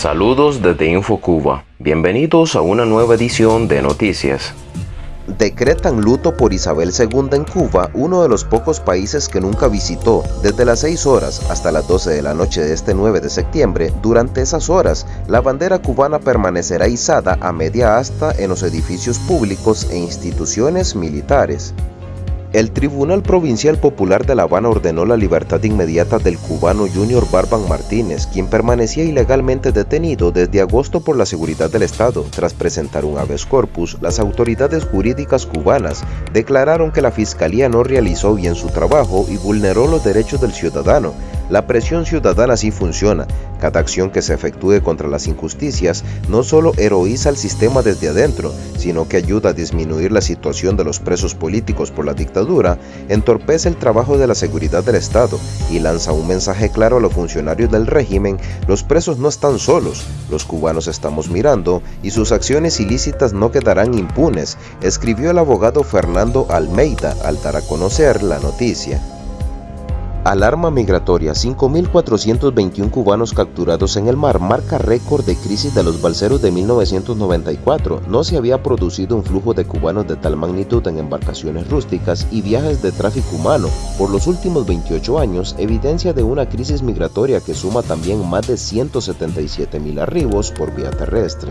Saludos desde InfoCuba. Bienvenidos a una nueva edición de Noticias. Decretan luto por Isabel II en Cuba, uno de los pocos países que nunca visitó. Desde las 6 horas hasta las 12 de la noche de este 9 de septiembre, durante esas horas, la bandera cubana permanecerá izada a media asta en los edificios públicos e instituciones militares. El Tribunal Provincial Popular de La Habana ordenó la libertad inmediata del cubano Junior Barban Martínez, quien permanecía ilegalmente detenido desde agosto por la seguridad del Estado. Tras presentar un habeas corpus, las autoridades jurídicas cubanas declararon que la Fiscalía no realizó bien su trabajo y vulneró los derechos del ciudadano, la presión ciudadana sí funciona. Cada acción que se efectúe contra las injusticias no solo heroiza el sistema desde adentro, sino que ayuda a disminuir la situación de los presos políticos por la dictadura, entorpece el trabajo de la seguridad del Estado y lanza un mensaje claro a los funcionarios del régimen, los presos no están solos, los cubanos estamos mirando y sus acciones ilícitas no quedarán impunes, escribió el abogado Fernando Almeida al dar a conocer la noticia. Alarma migratoria, 5.421 cubanos capturados en el mar marca récord de crisis de los balseros de 1994. No se había producido un flujo de cubanos de tal magnitud en embarcaciones rústicas y viajes de tráfico humano por los últimos 28 años, evidencia de una crisis migratoria que suma también más de 177.000 arribos por vía terrestre.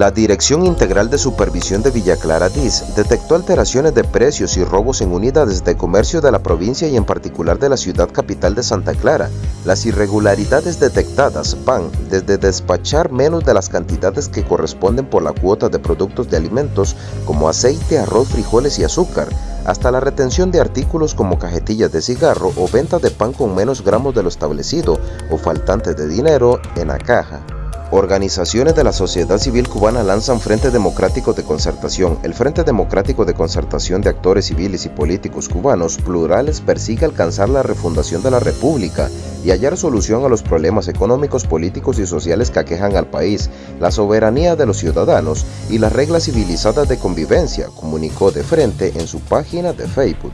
La Dirección Integral de Supervisión de Villa Clara DIS detectó alteraciones de precios y robos en unidades de comercio de la provincia y en particular de la ciudad capital de Santa Clara. Las irregularidades detectadas van desde despachar menos de las cantidades que corresponden por la cuota de productos de alimentos como aceite, arroz, frijoles y azúcar, hasta la retención de artículos como cajetillas de cigarro o venta de pan con menos gramos de lo establecido o faltante de dinero en la caja. Organizaciones de la sociedad civil cubana lanzan Frente Democrático de Concertación. El Frente Democrático de Concertación de Actores Civiles y Políticos Cubanos plurales persigue alcanzar la refundación de la República y hallar solución a los problemas económicos, políticos y sociales que aquejan al país, la soberanía de los ciudadanos y las reglas civilizadas de convivencia, comunicó de frente en su página de Facebook.